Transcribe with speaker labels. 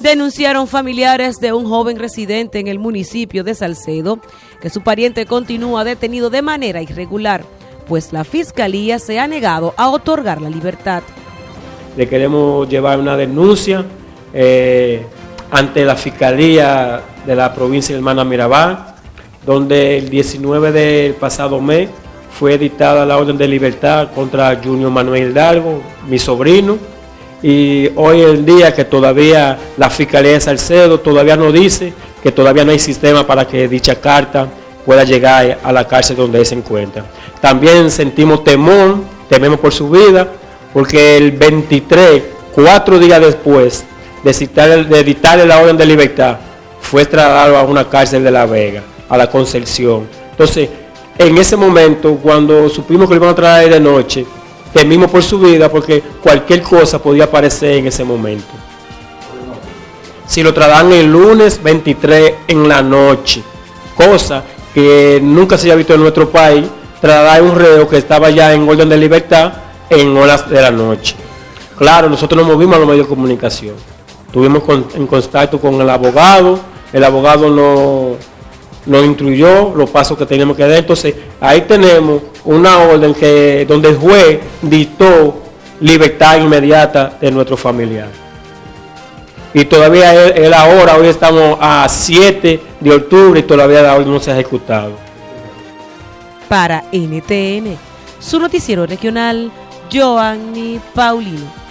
Speaker 1: Denunciaron familiares de un joven residente en el municipio de Salcedo que su pariente continúa detenido de manera irregular, pues la fiscalía se ha negado a otorgar la libertad.
Speaker 2: Le queremos llevar una denuncia eh, ante la fiscalía de la provincia de Hermana Mirabal, donde el 19 del pasado mes fue dictada la orden de libertad contra Junior Manuel Hidalgo, mi sobrino, y hoy el día que todavía la Fiscalía de Salcedo todavía no dice que todavía no hay sistema para que dicha carta pueda llegar a la cárcel donde se encuentra. También sentimos temor, tememos por su vida, porque el 23, cuatro días después de, de dictarle la orden de libertad, fue trasladado a una cárcel de La Vega, a la Concepción. Entonces, en ese momento, cuando supimos que lo iban a traer de noche, temimos por su vida porque cualquier cosa podía aparecer en ese momento. Si lo trasladan el lunes 23 en la noche, cosa que nunca se había visto en nuestro país, trasladar un reo que estaba ya en orden de libertad en horas de la noche. Claro, nosotros nos movimos a los medios de comunicación. Estuvimos en contacto con el abogado, el abogado no nos instruyó los pasos que tenemos que dar. Entonces, ahí tenemos una orden que donde el juez dictó libertad inmediata de nuestro familiar. Y todavía él, ahora, hoy estamos a 7 de octubre y todavía la orden no se ha ejecutado.
Speaker 1: Para NTN, su noticiero regional, Joanny Paulino.